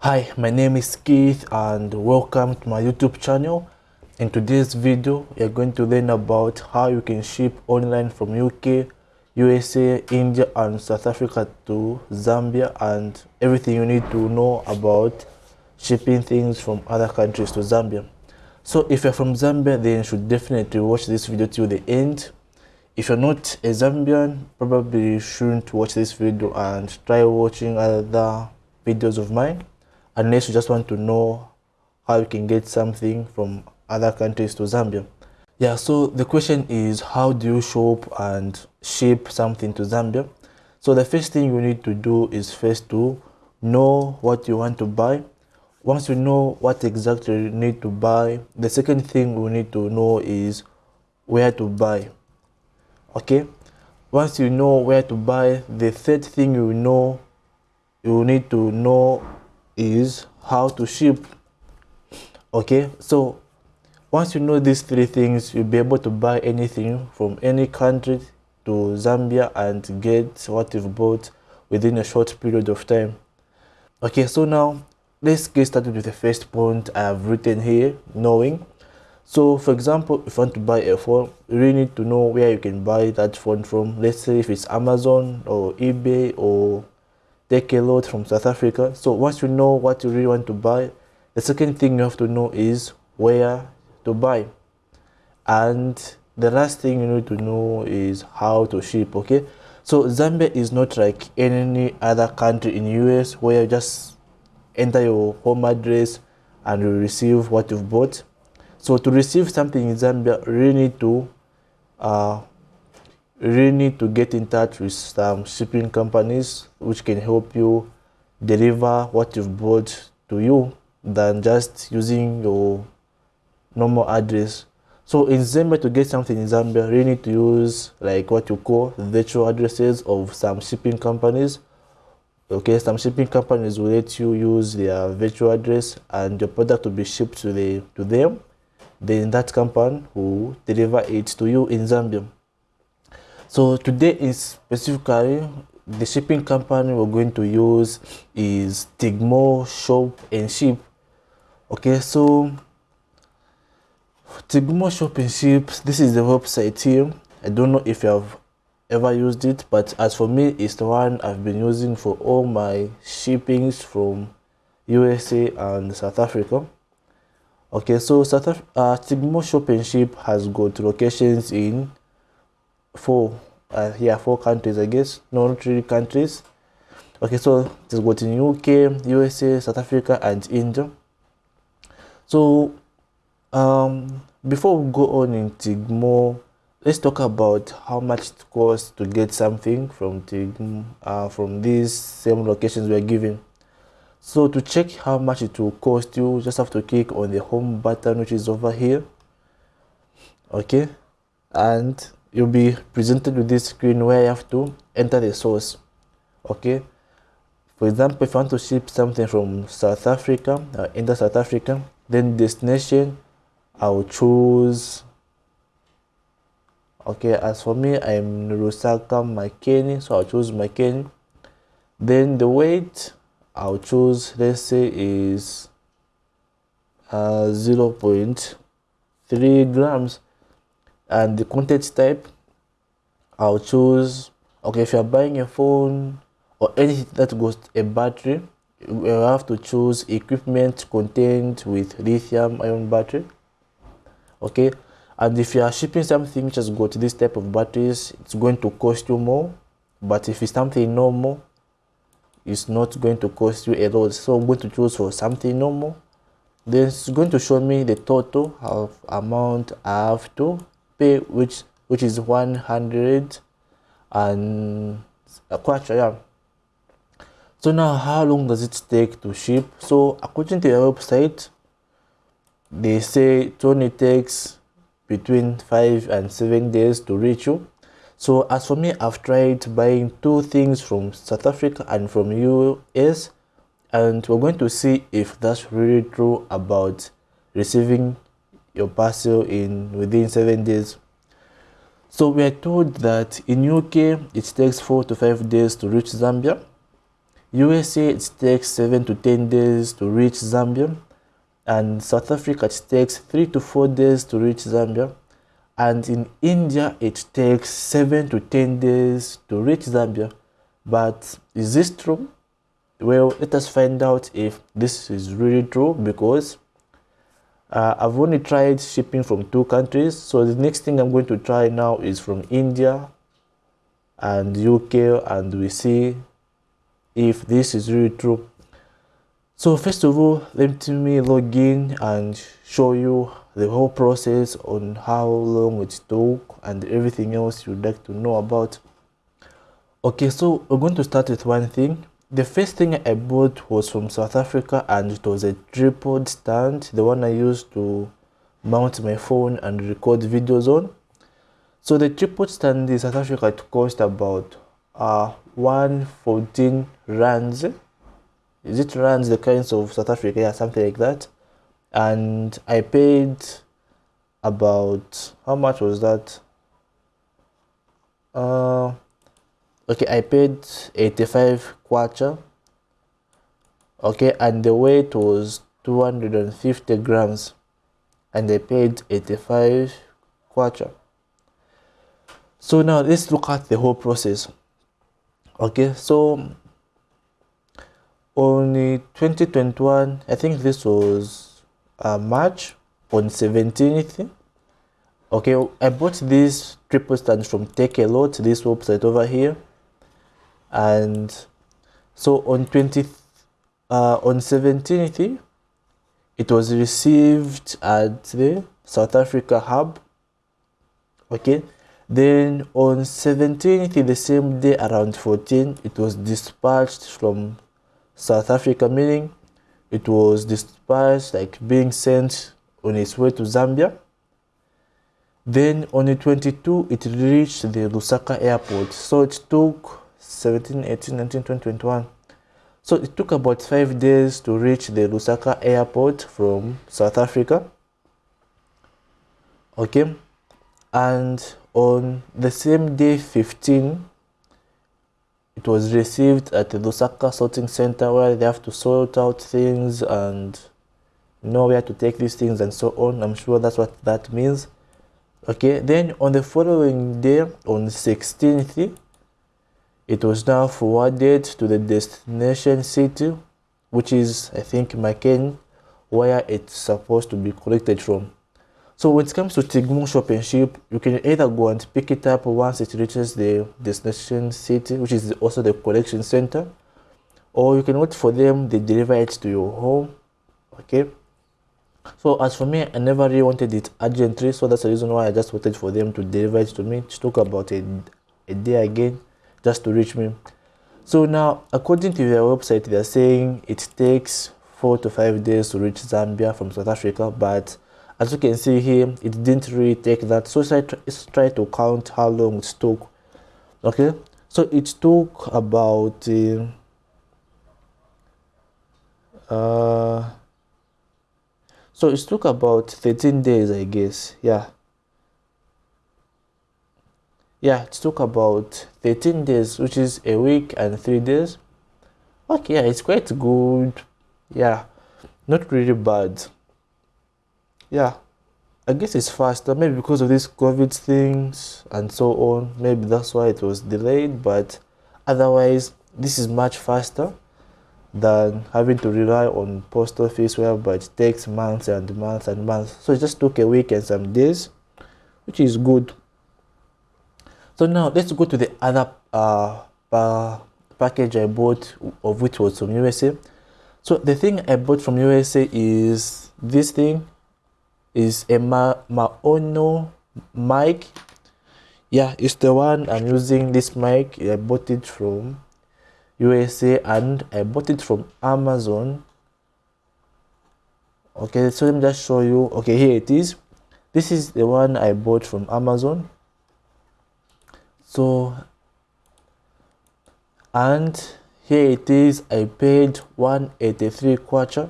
Hi, my name is Keith and welcome to my YouTube channel. In today's video, you're going to learn about how you can ship online from UK, USA, India and South Africa to Zambia and everything you need to know about shipping things from other countries to Zambia. So if you're from Zambia, then you should definitely watch this video till the end. If you're not a Zambian, probably shouldn't watch this video and try watching other videos of mine unless you just want to know how you can get something from other countries to Zambia. Yeah, so the question is how do you shop and ship something to Zambia? So the first thing you need to do is first to know what you want to buy. Once you know what exactly you need to buy, the second thing we need to know is where to buy. Okay? Once you know where to buy, the third thing you know you need to know is how to ship. Okay so once you know these three things you'll be able to buy anything from any country to zambia and get what you've bought within a short period of time. Okay so now let's get started with the first point i have written here knowing. So for example if you want to buy a phone you really need to know where you can buy that phone from. Let's say if it's amazon or ebay or Takealot from South Africa. So once you know what you really want to buy, the second thing you have to know is where to buy. And the last thing you need to know is how to ship, okay? So Zambia is not like any other country in the US where you just enter your home address and you receive what you've bought. So to receive something in Zambia, you really need to uh, really need to get in touch with some shipping companies which can help you deliver what you've bought to you than just using your normal address. So in Zambia to get something in Zambia, you need to use like what you call virtual addresses of some shipping companies. Okay, some shipping companies will let you use their virtual address and your product will be shipped to the to them. Then that company will deliver it to you in Zambia. So today is specifically the shipping company we're going to use is Tigmo Shop and Ship. Okay, so Tigmo Shop and Ship, this is the website here. I don't know if you have ever used it, but as for me, it's the one I've been using for all my shippings from USA and South Africa. Okay, so South uh, Tigmo Shop and Ship has got locations in four uh, yeah four countries i guess. No not really countries. Okay so it's got in uk usa south africa and india. So um before we go on in tigmo let's talk about how much it costs to get something from tigmo uh, from these same locations we're given. So to check how much it will cost you just have to click on the home button which is over here. Okay? And you'll be presented with this screen where you have to enter the source okay? For example if you want to ship something from south africa uh, enter south africa then destination i'll choose okay? As for me i'm Lusaka Makeni so i'll choose Makeni. Then the weight i'll choose let's say is uh, 0 0.3 grams and the content type I'll choose okay if you're buying a phone or anything that goes a battery you have to choose equipment contained with lithium ion battery okay? And if you are shipping something which has got this type of batteries it's going to cost you more but if it's something normal it's not going to cost you a lot so i'm going to choose for something normal. Then it's going to show me the total of amount i have to pay which which is 100 and uh, a quarter yeah. So now how long does it take to ship? So according to your website they say it only takes between five and seven days to reach you. So as for me i've tried buying two things from south africa and from us and we're going to see if that's really true about receiving your parcel in within seven days. So we are told that in UK it takes four to five days to reach Zambia. USA it takes 7 to 10 days to reach Zambia and South Africa it takes 3 to 4 days to reach Zambia and in India it takes 7 to 10 days to reach Zambia but is this true? Well let us find out if this is really true because uh, I've only tried shipping from two countries. So the next thing I'm going to try now is from India and UK and we see if this is really true. So first of all let me log in and show you the whole process on how long it took and everything else you'd like to know about. Okay so we're going to start with one thing the first thing i bought was from south africa and it was a tripod stand the one i used to mount my phone and record videos on. So the tripod stand in south africa it cost about uh 114 rands. Is it rands the kinds of south africa? Yeah something like that. And i paid about how much was that? Uh okay i paid 85 kwacha. Okay and the weight was 250 grams and i paid 85 kwacha. So now let's look at the whole process. Okay so on 2021 i think this was uh, march on 17th okay i bought this triple stand from Takealot. This website over here and so on 20th uh, on 17th it was received at the south africa hub okay then on 17th, the same day around 14, it was dispatched from South Africa, meaning it was dispatched like being sent on its way to Zambia. Then on the 22, it reached the Lusaka airport. So it took 17, 18, 19, 20, 21. So it took about five days to reach the Lusaka airport from South Africa. Okay. And on the same day 15 it was received at the Lusaka sorting center where they have to sort out things and know where to take these things and so on i'm sure that's what that means okay then on the following day on the 16th it was now forwarded to the destination city which is i think Makeni where it's supposed to be collected from so when it comes to Tigmo Shop and Ship, you can either go and pick it up once it reaches the destination city, which is also the collection center, or you can wait for them, they deliver it to your home, okay? So as for me, I never really wanted it urgently, so that's the reason why I just waited for them to deliver it to me. It took about a, a day again just to reach me. So now, according to their website, they're saying it takes four to five days to reach Zambia from South Africa, but as you can see here it didn't really take that. So let's try to count how long it took. Okay? So it took about uh, uh, so it took about 13 days i guess. Yeah yeah it took about 13 days which is a week and three days. Okay yeah it's quite good. Yeah not really bad. Yeah i guess it's faster maybe because of these covid things and so on. Maybe that's why it was delayed but otherwise this is much faster than having to rely on post office whereby it takes months and months and months. So it just took a week and some days which is good so now let's go to the other uh, uh, package i bought of which was from usa so the thing i bought from usa is this thing is a Ma Maono mic. Yeah, it's the one I'm using this mic. I bought it from USA and I bought it from Amazon. Okay, so let me just show you. Okay, here it is. This is the one I bought from Amazon. So, and here it is. I paid 183 kwacha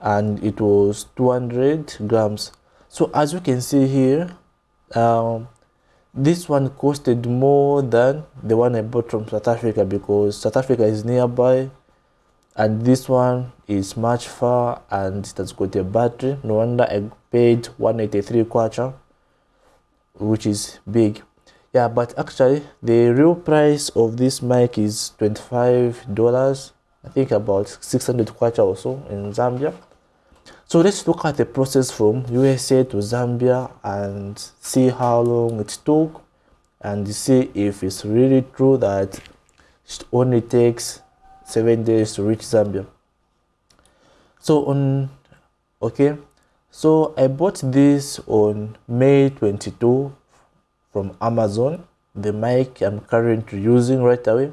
and it was 200 grams so as you can see here um, this one costed more than the one I bought from South Africa because South Africa is nearby and this one is much far and it has got a battery no wonder I paid 183 kwacha which is big yeah but actually the real price of this mic is 25 dollars I think about 600 kwacha or so in Zambia so let's look at the process from USA to Zambia and see how long it took and see if it's really true that it only takes seven days to reach Zambia. So on, okay, so I bought this on May 22 from Amazon, the mic I'm currently using right away.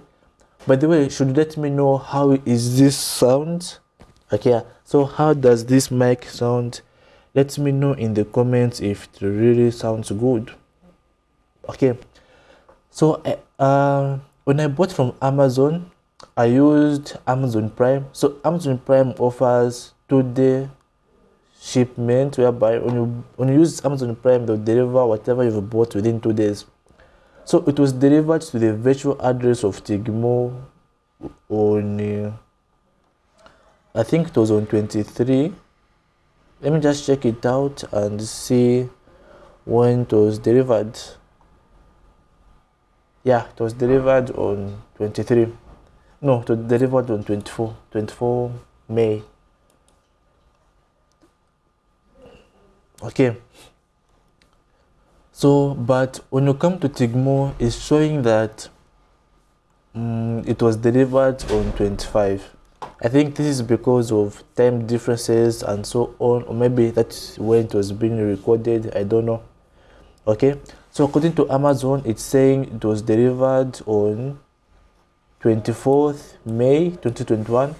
By the way, should let me know how is this sound? Okay so how does this mic sound? Let me know in the comments if it really sounds good. Okay. So uh, when i bought from amazon i used amazon prime. So amazon prime offers two day shipment whereby when you when you use amazon prime they'll deliver whatever you've bought within two days. So it was delivered to the virtual address of tigmo on uh, I think it was on 23 let me just check it out and see when it was delivered. Yeah it was delivered on 23 no it was delivered on 24 24 May okay so but when you come to Tigmo it's showing that um, it was delivered on 25 I think this is because of time differences and so on, or maybe that's when it was being recorded. I don't know. Okay, so according to Amazon, it's saying it was delivered on 24th May 2021,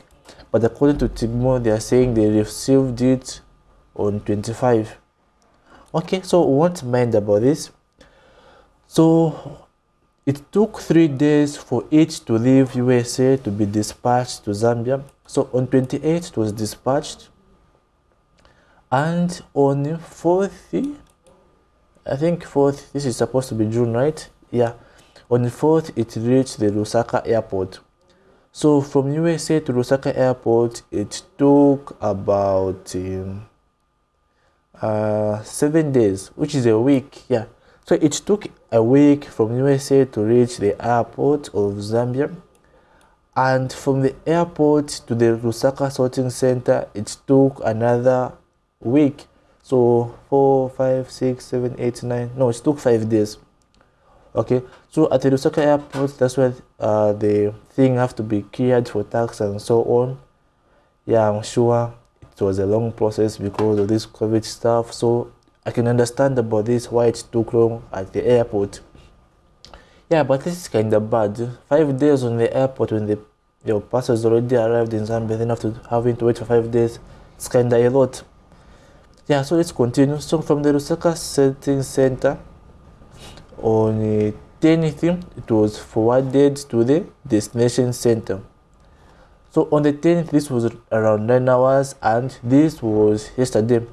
but according to Tigmo, they are saying they received it on 25. Okay, so what mind about this? So it took three days for it to leave USA to be dispatched to Zambia. So on 28 it was dispatched. And on 4th, I think 4th, this is supposed to be June, right? Yeah. On the 4th, it reached the Lusaka airport. So from USA to Lusaka airport, it took about um, uh, seven days, which is a week. Yeah. So it took a week from USA to reach the airport of Zambia. And from the airport to the Lusaka sorting center, it took another week. So four, five, six, seven, eight, nine. No, it took five days. Okay, so at the Lusaka airport, that's where uh, the thing have to be cleared for tax and so on. Yeah, I'm sure it was a long process because of this COVID stuff. So I can understand about this why it took long at the airport. Yeah, but this is kind of bad. Five days on the airport when the your passengers already arrived in Zambia, then after having to wait for five days, it's kind of a lot. Yeah, so let's continue. So from the Lusaka Setting Center on the 10th, it was forwarded to the destination center. So on the 10th, this was around 9 hours and this was yesterday.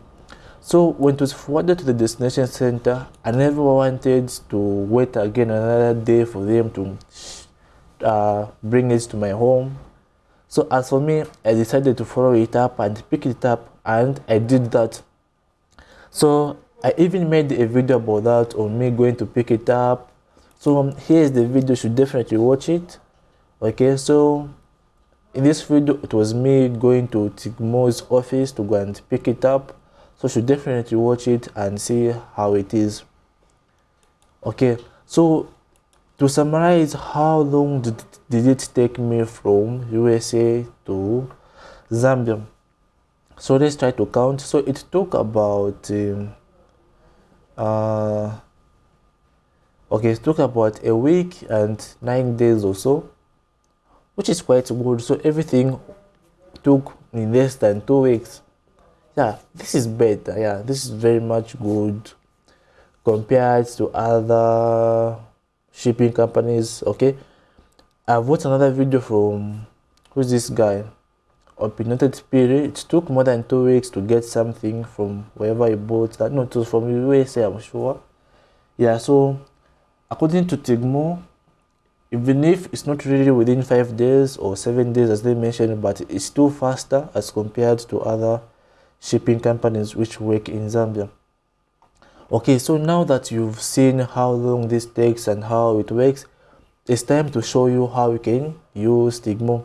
So when it was forwarded to the destination center, I never wanted to wait again another day for them to uh, bring it to my home. So as for me, I decided to follow it up and pick it up and I did that. So I even made a video about that on me going to pick it up. So um, here's the video, you should definitely watch it. Okay, so in this video, it was me going to Tigmo's office to go and pick it up. So should definitely watch it and see how it is. Okay so to summarize how long did, did it take me from usa to zambia? So let's try to count. So it took about um, uh okay it took about a week and nine days or so which is quite good. So everything took in less than two weeks. Yeah this is better. Yeah this is very much good compared to other shipping companies okay? I've watched another video from who's this guy? Opinionated spirit. It took more than two weeks to get something from wherever he bought that. No it was from usa i'm sure. Yeah so according to Tigmo, even if it's not really within five days or seven days as they mentioned, but it's still faster as compared to other shipping companies which work in Zambia. Okay, so now that you've seen how long this takes and how it works, it's time to show you how you can use Tigmo.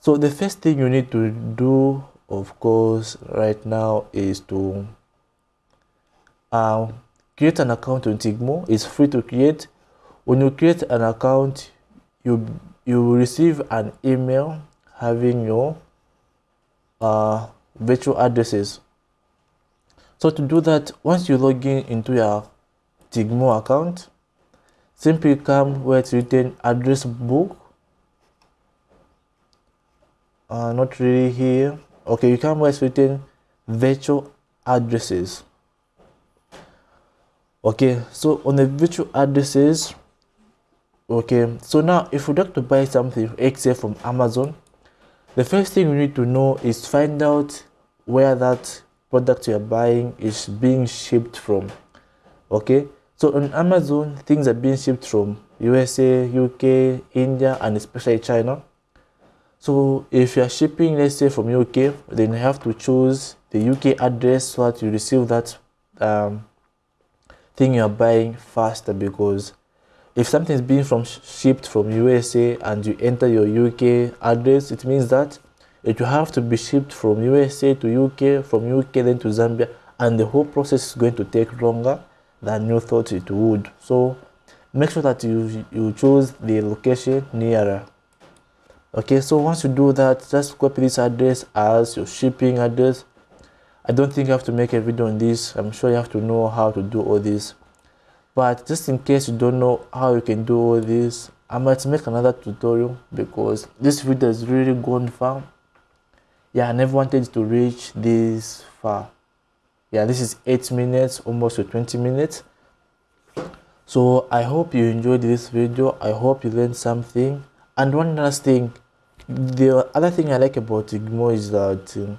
So the first thing you need to do, of course, right now is to uh, create an account on Tigmo. It's free to create. When you create an account, you you will receive an email having your uh, virtual addresses. So to do that, once you log in into your Tigmo account, simply come where it's written address book. Uh, not really here. Okay, you come where it's written virtual addresses okay so on the virtual addresses okay so now if we like to buy something except from amazon the first thing you need to know is find out where that product you're buying is being shipped from. Okay so on amazon things are being shipped from usa uk india and especially china. So if you're shipping let's say from uk then you have to choose the uk address so that you receive that um, thing you're buying faster because if something is being from shipped from USA and you enter your UK address, it means that it will have to be shipped from USA to UK, from UK then to Zambia, and the whole process is going to take longer than you thought it would. So make sure that you you choose the location nearer. Okay, so once you do that, just copy this address as your shipping address I don't think I have to make a video on this. I'm sure you have to know how to do all this. But just in case you don't know how you can do all this, I might make another tutorial because this video has really gone far. Yeah, I never wanted to reach this far. Yeah, this is 8 minutes, almost to 20 minutes. So I hope you enjoyed this video. I hope you learned something. And one last thing, the other thing I like about Tigmo is that um,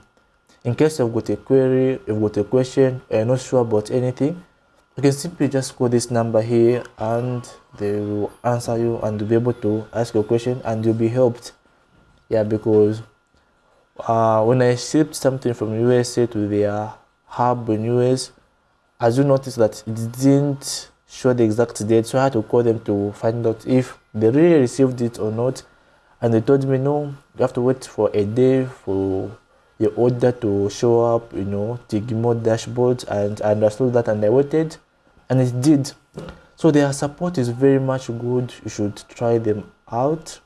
in case you've got a query you've got a question you're not sure about anything you can simply just call this number here and they will answer you and you'll be able to ask your question and you'll be helped. Yeah because uh, when i shipped something from usa to their hub in us as you notice that it didn't show the exact date so i had to call them to find out if they really received it or not. And they told me no you have to wait for a day for the order to show up, you know, Tigmo dashboard and I understood that and I waited and it did. So their support is very much good. You should try them out.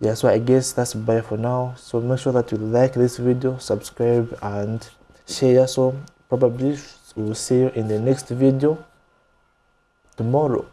Yeah, so I guess that's bye for now. So make sure that you like this video, subscribe and share. So probably we'll see you in the next video tomorrow.